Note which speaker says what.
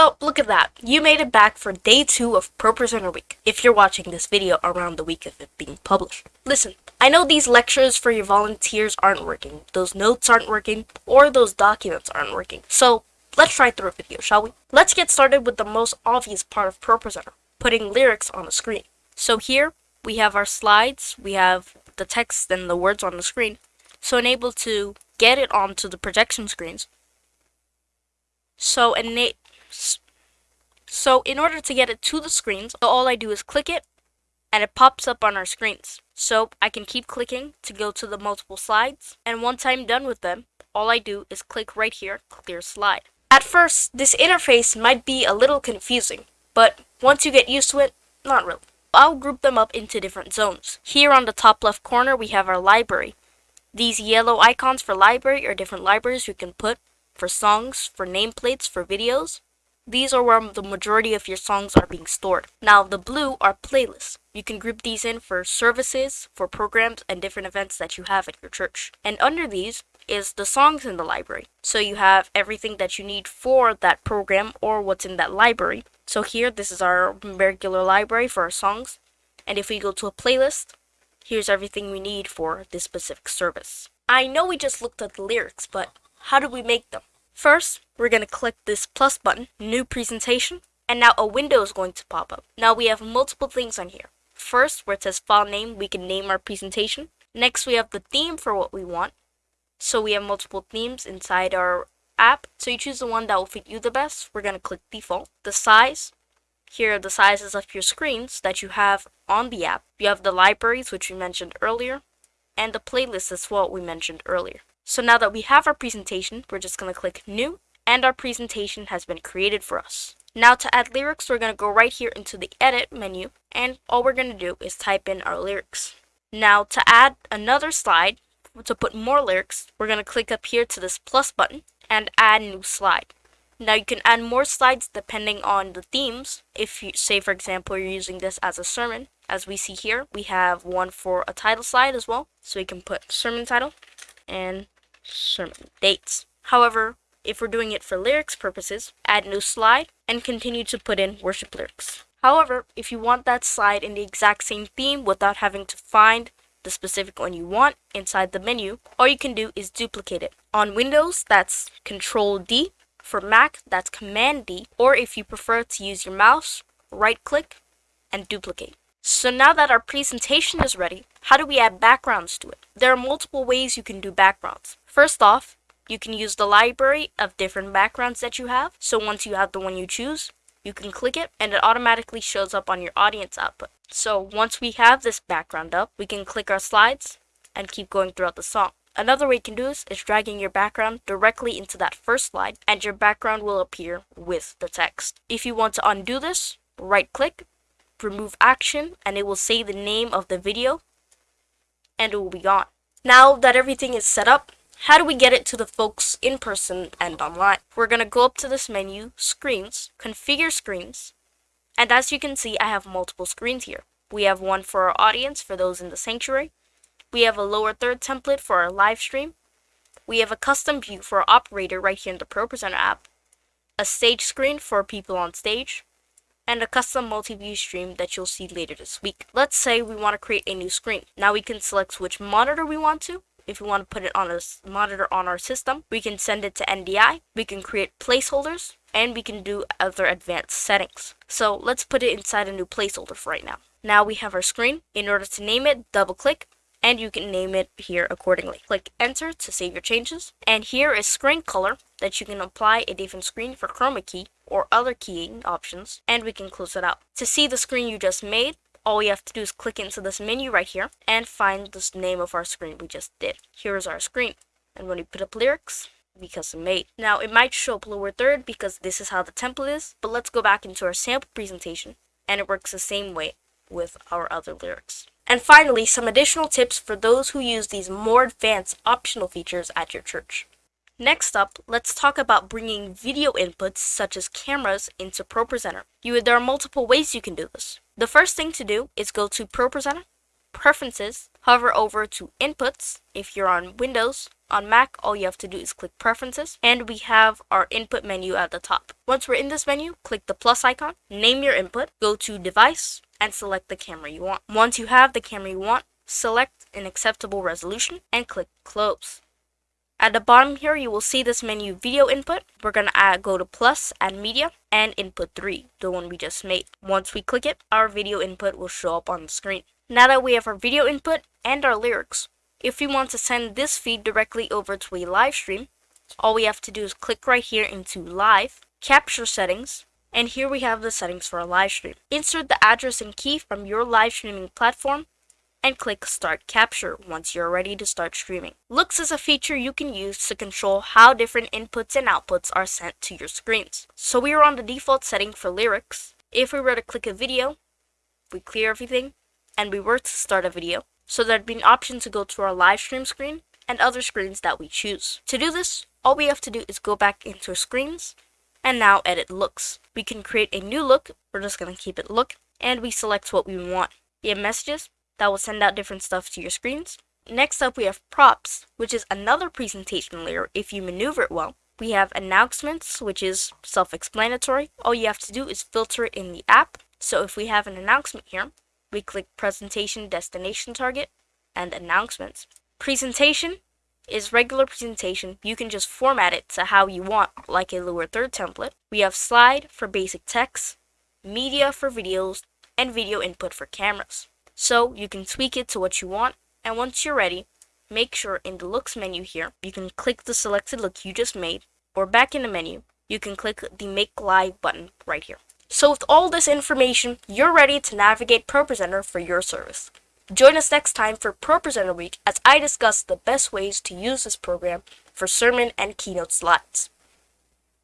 Speaker 1: Well, look at that. You made it back for day two of ProPresenter Week, if you're watching this video around the week of it being published. Listen, I know these lectures for your volunteers aren't working, those notes aren't working, or those documents aren't working. So, let's try through a video, shall we? Let's get started with the most obvious part of ProPresenter, putting lyrics on the screen. So here, we have our slides, we have the text and the words on the screen. So enable to get it onto the projection screens. So ena so in order to get it to the screens, all I do is click it and it pops up on our screens. So I can keep clicking to go to the multiple slides and once I'm done with them, all I do is click right here, clear slide. At first, this interface might be a little confusing, but once you get used to it, not really. I'll group them up into different zones. Here on the top left corner, we have our library. These yellow icons for library are different libraries you can put for songs, for nameplates, for videos. These are where the majority of your songs are being stored. Now, the blue are playlists. You can group these in for services, for programs, and different events that you have at your church. And under these is the songs in the library. So you have everything that you need for that program or what's in that library. So here, this is our regular library for our songs. And if we go to a playlist, here's everything we need for this specific service. I know we just looked at the lyrics, but how do we make them? First, we're going to click this plus button, new presentation, and now a window is going to pop up. Now we have multiple things on here. First, where it says file name, we can name our presentation. Next, we have the theme for what we want. So we have multiple themes inside our app. So you choose the one that will fit you the best. We're going to click default. The size. Here are the sizes of your screens that you have on the app. You have the libraries, which we mentioned earlier, and the playlist is what we mentioned earlier. So now that we have our presentation, we're just going to click new, and our presentation has been created for us. Now to add lyrics, we're going to go right here into the edit menu, and all we're going to do is type in our lyrics. Now to add another slide, to put more lyrics, we're going to click up here to this plus button and add new slide. Now you can add more slides depending on the themes. If you say for example you're using this as a sermon, as we see here, we have one for a title slide as well. So we can put sermon title and sermon dates. However, if we're doing it for lyrics purposes, add new slide and continue to put in worship lyrics. However, if you want that slide in the exact same theme without having to find the specific one you want inside the menu, all you can do is duplicate it. On Windows, that's Control D. For Mac, that's Command D. Or if you prefer to use your mouse, right click and duplicate. So now that our presentation is ready, how do we add backgrounds to it? There are multiple ways you can do backgrounds. First off, you can use the library of different backgrounds that you have. So once you have the one you choose, you can click it and it automatically shows up on your audience output. So once we have this background up, we can click our slides and keep going throughout the song. Another way you can do this is dragging your background directly into that first slide and your background will appear with the text. If you want to undo this, right click, remove action, and it will say the name of the video and it will be gone. Now that everything is set up, how do we get it to the folks in person and online? We're going to go up to this menu, Screens, Configure Screens, and as you can see, I have multiple screens here. We have one for our audience, for those in the sanctuary. We have a lower third template for our live stream. We have a custom view for our operator right here in the ProPresenter app. A stage screen for people on stage. And a custom multi-view stream that you'll see later this week. Let's say we want to create a new screen. Now we can select which monitor we want to if we want to put it on a monitor on our system, we can send it to NDI, we can create placeholders, and we can do other advanced settings. So let's put it inside a new placeholder for right now. Now we have our screen. In order to name it, double click, and you can name it here accordingly. Click enter to save your changes. And here is screen color that you can apply a different screen for chroma key or other keying options, and we can close it out. To see the screen you just made, all we have to do is click into this menu right here and find this name of our screen we just did. Here is our screen. And when we put up lyrics, we custom made. Now it might show up lower third because this is how the template is, but let's go back into our sample presentation and it works the same way with our other lyrics. And finally, some additional tips for those who use these more advanced optional features at your church. Next up, let's talk about bringing video inputs such as cameras into ProPresenter. You, there are multiple ways you can do this. The first thing to do is go to ProPresenter, Preferences, hover over to Inputs if you're on Windows, On Mac, all you have to do is click Preferences, and we have our input menu at the top. Once we're in this menu, click the plus icon, name your input, go to Device, and select the camera you want. Once you have the camera you want, select an acceptable resolution, and click Close. At the bottom here, you will see this menu video input. We're going to add, go to plus, add media, and input 3, the one we just made. Once we click it, our video input will show up on the screen. Now that we have our video input and our lyrics, if we want to send this feed directly over to a live stream, all we have to do is click right here into live, capture settings, and here we have the settings for a live stream. Insert the address and key from your live streaming platform and click Start Capture once you're ready to start streaming. Looks is a feature you can use to control how different inputs and outputs are sent to your screens. So we are on the default setting for lyrics. If we were to click a video, we clear everything, and we were to start a video, so there'd be an option to go to our live stream screen and other screens that we choose. To do this, all we have to do is go back into screens and now edit looks. We can create a new look, we're just going to keep it look, and we select what we want. We have messages, that will send out different stuff to your screens. Next up, we have props, which is another presentation layer if you maneuver it well. We have announcements, which is self-explanatory. All you have to do is filter it in the app. So if we have an announcement here, we click presentation destination target and announcements. Presentation is regular presentation. You can just format it to how you want, like a lower third template. We have slide for basic text, media for videos, and video input for cameras. So you can tweak it to what you want, and once you're ready, make sure in the looks menu here, you can click the selected look you just made, or back in the menu, you can click the make live button right here. So with all this information, you're ready to navigate ProPresenter for your service. Join us next time for ProPresenter Week as I discuss the best ways to use this program for sermon and keynote slides.